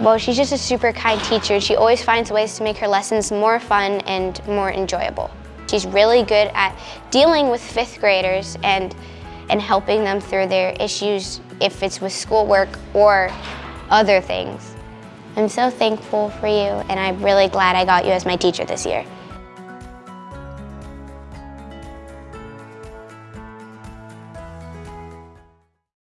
Well, she's just a super kind teacher. She always finds ways to make her lessons more fun and more enjoyable. She's really good at dealing with fifth graders and, and helping them through their issues if it's with schoolwork or other things. I'm so thankful for you and I'm really glad I got you as my teacher this year.